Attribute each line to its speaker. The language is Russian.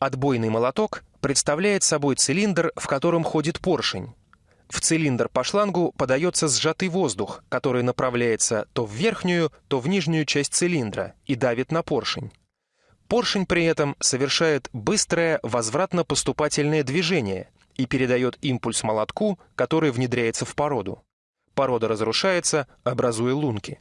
Speaker 1: Отбойный молоток представляет собой цилиндр, в котором ходит поршень. В цилиндр по шлангу подается сжатый воздух, который направляется то в верхнюю, то в нижнюю часть цилиндра и давит на поршень. Поршень при этом совершает быстрое возвратно-поступательное движение и передает импульс молотку, который внедряется в породу. Порода разрушается, образуя лунки.